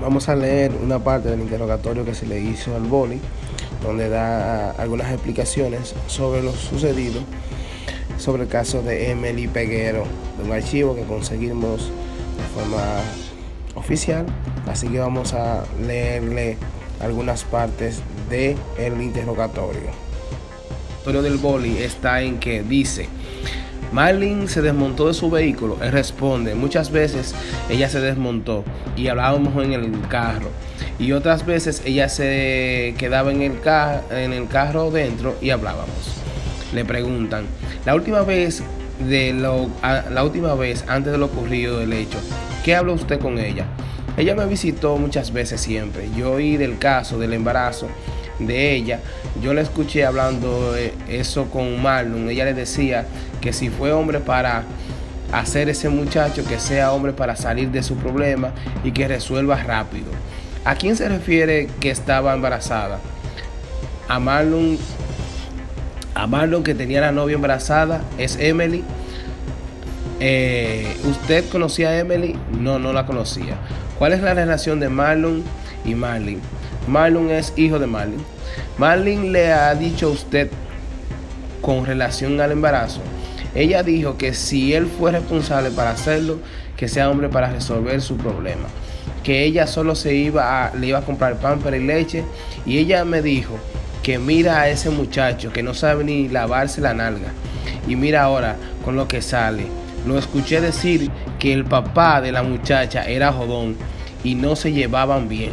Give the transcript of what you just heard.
Vamos a leer una parte del interrogatorio que se le hizo al boli, donde da algunas explicaciones sobre lo sucedido, sobre el caso de Emily Peguero, de un archivo que conseguimos de forma oficial. Así que vamos a leerle algunas partes del el interrogatorio. El interrogatorio del boli está en que dice Marlene se desmontó de su vehículo. Él responde, muchas veces ella se desmontó y hablábamos en el carro. Y otras veces ella se quedaba en el, en el carro dentro y hablábamos. Le preguntan, la última vez de lo, la última vez antes de lo ocurrido del hecho, ¿qué habló usted con ella? Ella me visitó muchas veces siempre. Yo oí del caso del embarazo de ella. Yo le escuché hablando eso con Marlon. Ella le decía que si fue hombre para hacer ese muchacho, que sea hombre para salir de su problema y que resuelva rápido. ¿A quién se refiere que estaba embarazada? A Marlon, a Marlon que tenía la novia embarazada, es Emily. Eh, ¿Usted conocía a Emily? No, no la conocía. ¿Cuál es la relación de Marlon y Marlene? Marlon es hijo de Marlene. Marlene le ha dicho a usted con relación al embarazo. Ella dijo que si él fue responsable para hacerlo, que sea hombre para resolver su problema. Que ella solo se iba a, le iba a comprar pan para y leche. Y ella me dijo que mira a ese muchacho que no sabe ni lavarse la nalga. Y mira ahora con lo que sale. Lo escuché decir que el papá de la muchacha era jodón y no se llevaban bien.